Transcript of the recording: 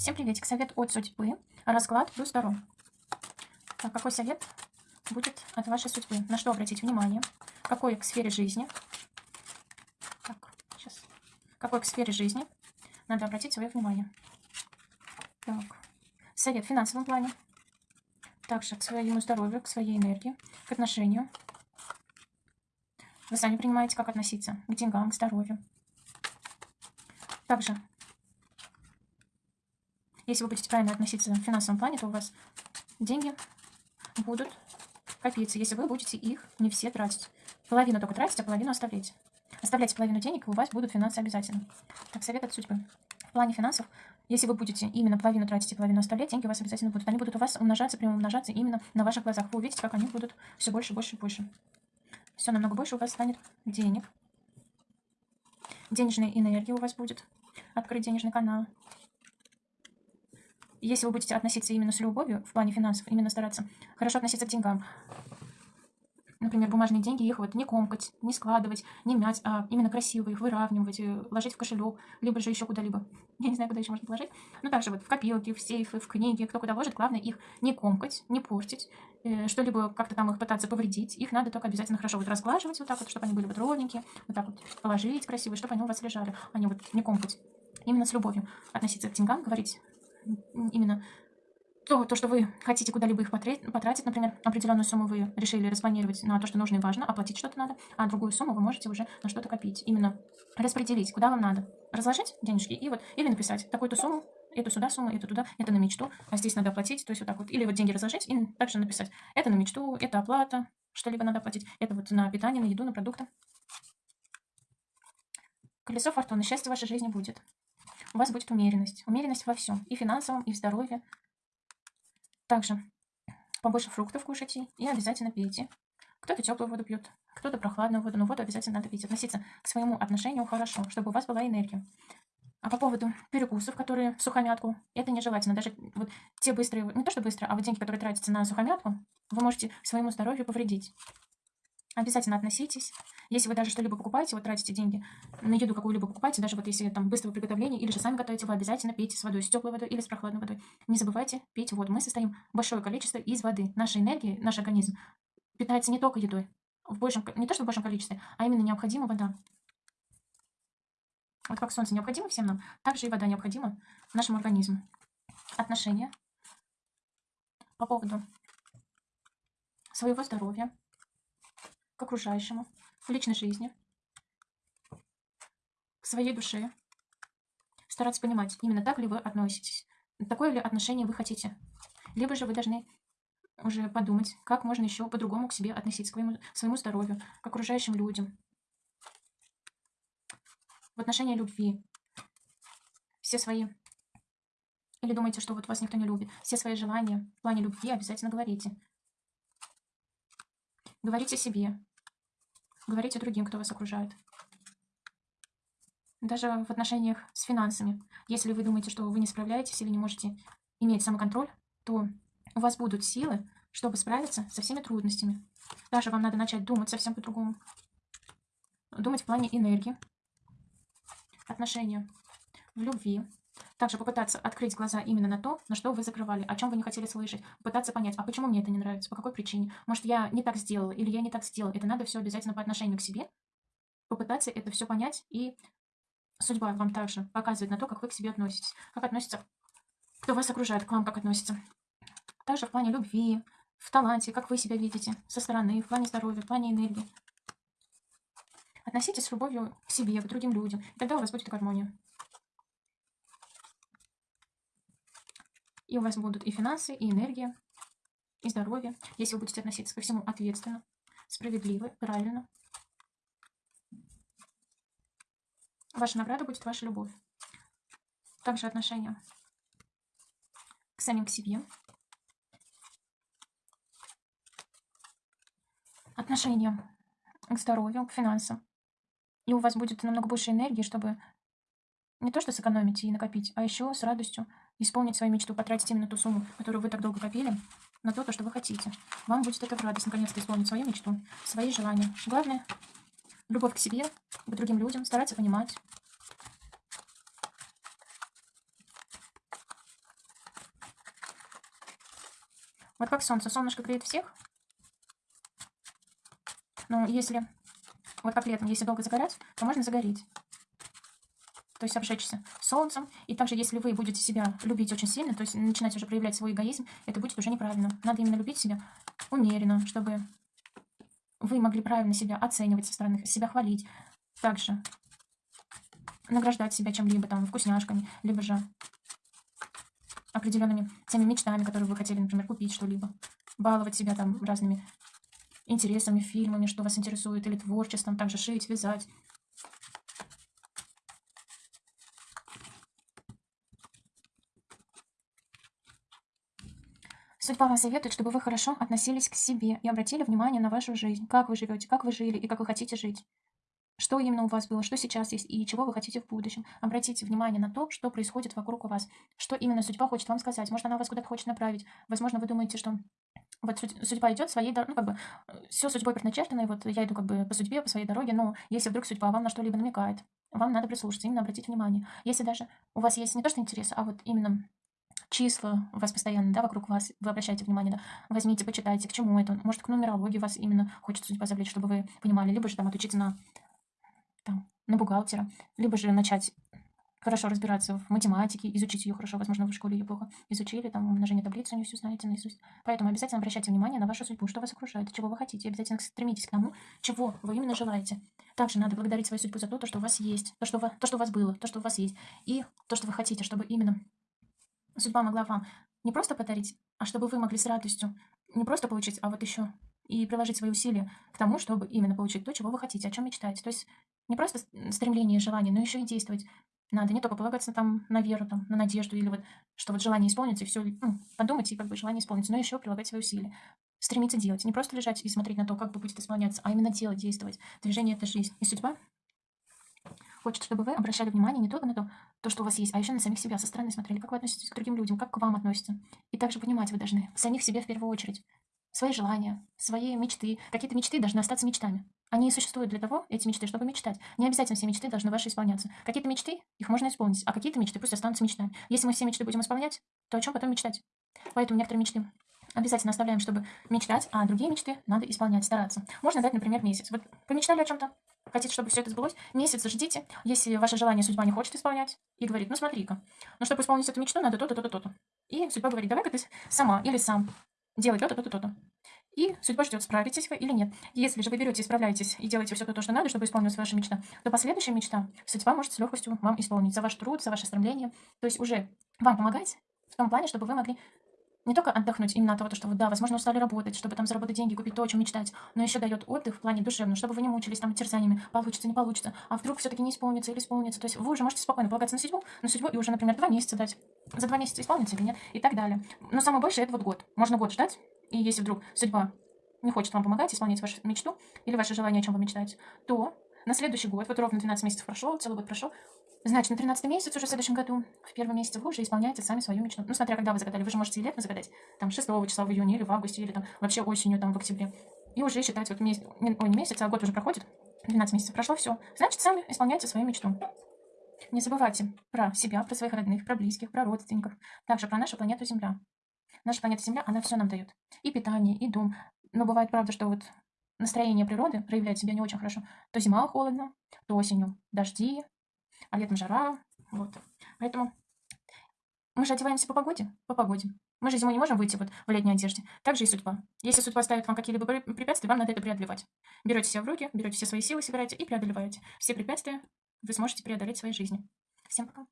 Всем приветик. Совет от судьбы. Расклад плюс Таро. Так, какой совет будет от вашей судьбы? На что обратить внимание? Какой к сфере жизни? Так, сейчас. Какой к сфере жизни надо обратить свое внимание? Так, совет в финансовом плане. Также к своему здоровью, к своей энергии, к отношению. Вы сами принимаете, как относиться к деньгам, к здоровью. Также если вы будете правильно относиться в финансовом плане, то у вас деньги будут копиться, если вы будете их не все тратить. Половину только тратить, а половину оставлять. Оставляйте половину денег, и у вас будут финансы обязательно. Так, совет от судьбы. В плане финансов, если вы будете именно половину тратить и половину оставлять, деньги у вас обязательно будут. Они будут у вас умножаться, прямо умножаться именно на ваших глазах. Вы увидите, как они будут все больше, больше, больше. Все намного больше у вас станет денег. Денежная энергия у вас будет. Открыть денежный канал если вы будете относиться именно с любовью в плане финансов, именно стараться хорошо относиться к деньгам, например, бумажные деньги, их вот не комкать, не складывать, не мять, а именно красиво их выравнивать, э, ложить в кошелек, либо же еще куда-либо. Я не знаю, куда еще можно положить. Ну, также вот в копилки, в сейфы, в книги, кто куда ложит, главное их не комкать, не портить, э, что-либо как-то там их пытаться повредить. Их надо только обязательно хорошо вот разглаживать вот так вот, чтобы они были вот ровненькие, вот так вот положить красиво, чтобы они у вас лежали, а не вот не комкать. Именно с любовью относиться к деньгам, говорить именно то, то, что вы хотите куда-либо их потратить, например, определенную сумму вы решили распланировать на то, что нужно и важно, оплатить что-то надо, а другую сумму вы можете уже на что-то копить. Именно распределить, куда вам надо. Разложить денежки и вот, или написать такую-то сумму, эту сюда сумму, эту туда, это на мечту, а здесь надо оплатить, то есть вот так вот. Или вот деньги разложить и также написать, это на мечту, это оплата, что-либо надо оплатить, это вот на питание, на еду, на продукты. Колесо фортуны, счастье в вашей жизни будет у вас будет умеренность. Умеренность во всем. И финансовом, и в здоровье. Также побольше фруктов кушайте и обязательно пейте. Кто-то теплую воду пьет, кто-то прохладную воду, но воду обязательно надо пить. Относиться к своему отношению хорошо, чтобы у вас была энергия. А по поводу перекусов, которые в сухомятку, это нежелательно. Даже вот те быстрые, не то что быстро, а вот деньги, которые тратятся на сухомятку, вы можете своему здоровью повредить. Обязательно относитесь. Если вы даже что-либо покупаете, вот тратите деньги на еду какую-либо покупаете, даже вот если там быстрого приготовления или же сами готовите, вы обязательно пейте с водой, с теплой водой или с прохладной водой. Не забывайте пить воду. Мы состоим большое количество из воды. Наша энергия, наш организм питается не только едой, в большем, не то что в большем количестве, а именно необходима вода. Вот как солнце необходимо всем нам, так же и вода необходима нашему организму. Отношения по поводу своего здоровья, к окружающему, к личной жизни, к своей душе. Стараться понимать, именно так ли вы относитесь, такое ли отношение вы хотите. Либо же вы должны уже подумать, как можно еще по-другому к себе относиться, к своему, своему здоровью, к окружающим людям. В отношении любви. Все свои... Или думаете, что вот вас никто не любит. Все свои желания в плане любви обязательно говорите. Говорите себе, Говорите другим, кто вас окружает. Даже в отношениях с финансами. Если вы думаете, что вы не справляетесь или не можете иметь самоконтроль, то у вас будут силы, чтобы справиться со всеми трудностями. Даже вам надо начать думать совсем по-другому. Думать в плане энергии, отношения, в любви, также попытаться открыть глаза именно на то, на что вы закрывали, о чем вы не хотели слышать. Попытаться понять, а почему мне это не нравится, по какой причине. Может, я не так сделала или я не так сделала. Это надо все обязательно по отношению к себе. Попытаться это все понять. И судьба вам также показывает на то, как вы к себе относитесь. Как относится, кто вас окружает, к вам как относится. Также в плане любви, в таланте, как вы себя видите со стороны, в плане здоровья, в плане энергии. Относитесь с любовью к себе, к другим людям. И тогда у вас будет гармония. И у вас будут и финансы, и энергия, и здоровье, если вы будете относиться ко всему ответственно, справедливо, правильно. Ваша награда будет ваша любовь. Также отношение к самим к себе. Отношение к здоровью, к финансам. И у вас будет намного больше энергии, чтобы не то что сэкономить и накопить, а еще с радостью исполнить свою мечту, потратить именно ту сумму, которую вы так долго копили, на то, то, что вы хотите. Вам будет это в радость, наконец-то исполнить свою мечту, свои желания. Главное, любовь к себе, к другим людям, стараться понимать. Вот как солнце. Солнышко греет всех. Но если, вот как летом, если долго загорать, то можно загореть. То есть обжечься солнцем. И также, если вы будете себя любить очень сильно, то есть начинать уже проявлять свой эгоизм, это будет уже неправильно. Надо именно любить себя умеренно, чтобы вы могли правильно себя оценивать со стороны, себя хвалить. Также награждать себя чем-либо, там, вкусняшками, либо же определенными теми мечтами, которые вы хотели, например, купить что-либо. Баловать себя там разными интересами, фильмами, что вас интересует, или творчеством, также шить, вязать. Судьба вам советует, чтобы вы хорошо относились к себе и обратили внимание на вашу жизнь, как вы живете, как вы жили и как вы хотите жить что именно у вас было, что сейчас есть и чего вы хотите в будущем. Обратите внимание на то, что происходит вокруг вас, что именно судьба хочет вам сказать. Может, она вас куда-то хочет направить. Возможно, вы думаете, что вот судьба идет своей дорогой, ну, как бы, все судьбой предначертано, и вот я иду как бы по судьбе, по своей дороге, но если вдруг судьба вам на что-либо намекает, вам надо прислушаться, именно обратить внимание. Если даже у вас есть не то, что интерес, а вот именно числа у вас постоянно, да, вокруг вас, вы обращаете внимание, да, возьмите, почитайте, к чему это, может, к нумерологии вас именно хочет судьба завлечь, чтобы вы понимали, либо же там отучиться на там, на бухгалтера, либо же начать хорошо разбираться в математике, изучить ее хорошо, возможно, в школе ее плохо изучили, там умножение таблицы не все знаете наизусть. Поэтому обязательно обращайте внимание на вашу судьбу, что вас окружает, чего вы хотите, обязательно стремитесь к тому, чего вы именно желаете. Также надо благодарить свою судьбу за то что у вас есть, то, что, вы, то, что у вас было, то, что у вас есть, и то, что вы хотите, чтобы именно судьба могла вам не просто подарить, а чтобы вы могли с радостью не просто получить, а вот еще и приложить свои усилия к тому, чтобы именно получить то, чего вы хотите, о чем мечтаете. То есть не просто стремление и желание, но еще и действовать. Надо не только полагаться там на веру, там, на надежду, или вот, что вот желание исполнится, и все, ну, подумать, и как бы желание исполнится, но еще прилагать свои усилия. Стремиться делать. Не просто лежать и смотреть на то, как бы будет исполняться, а именно делать, действовать. Движение — это жизнь. И судьба хочет, чтобы вы обращали внимание не только на то, то, что у вас есть, а еще на самих себя, со стороны смотрели, как вы относитесь к другим людям, как к вам относятся. И также понимать вы должны самих себе в первую очередь свои желания, свои мечты. Какие-то мечты должны остаться мечтами. Они существуют для того, эти мечты, чтобы мечтать. Не обязательно все мечты должны ваши исполняться. Какие-то мечты, их можно исполнить, а какие-то мечты пусть останутся мечтами. Если мы все мечты будем исполнять, то о чем потом мечтать? Поэтому некоторые мечты обязательно оставляем, чтобы мечтать, а другие мечты надо исполнять, стараться. Можно дать, например, месяц. Вот помечтали о чем-то, хотите, чтобы все это сбылось, месяц ждите, если ваше желание судьба не хочет исполнять, и говорит, ну смотри-ка, ну чтобы исполнить эту мечту, надо то-то, то-то, то-то. И судьба говорит, давай-ка ты сама или сам делай то-то, то-то, то-то. И судьба ждет, справитесь вы или нет. Если же вы берете справляетесь и делаете все то, что надо, чтобы исполнилась ваша мечта, то последующая мечта судьба может с легкостью вам исполнить за ваш труд, за ваше стремление. То есть уже вам помогать в том плане, чтобы вы могли не только отдохнуть именно от того, что вы, да, возможно, устали работать, чтобы там заработать деньги, купить то, о чем мечтать, но еще дает отдых в плане душевного, чтобы вы не мучились там терзаниями, получится, не получится, а вдруг все-таки не исполнится или исполнится. То есть вы уже можете спокойно полагаться на судьбу, на судьбу и уже, например, два месяца дать. За два месяца исполнится или нет, и так далее. Но самое большее это вот год. Можно год ждать, и если вдруг судьба не хочет вам помогать исполнять вашу мечту или ваше желание, о чем вы мечтаете, то на следующий год, вот ровно 12 месяцев прошло, целый год прошел, значит, на 13 месяц уже в следующем году, в первом месяце вы уже исполняете сами свою мечту. Ну, смотря когда вы загадали, вы же можете и летом загадать, там, 6 числа в июне или в августе, или там вообще осенью, там, в октябре. И уже считать, вот месяц, ой, не месяц, а год уже проходит, 12 месяцев прошло, все. Значит, сами исполняйте свою мечту. Не забывайте про себя, про своих родных, про близких, про родственников, также про нашу планету Земля. Наша планета Земля, она все нам дает. И питание, и дом. Но бывает правда, что вот настроение природы проявляет себя не очень хорошо. То зима холодно, то осенью дожди, а летом жара. Вот. Поэтому мы же одеваемся по погоде, по погоде. Мы же зимой не можем выйти вот в летней одежде. Так же и судьба. Если судьба ставит вам какие-либо препятствия, вам надо это преодолевать. Берете себя в руки, берете все свои силы, собираете и преодолеваете. Все препятствия вы сможете преодолеть в своей жизни. Всем пока.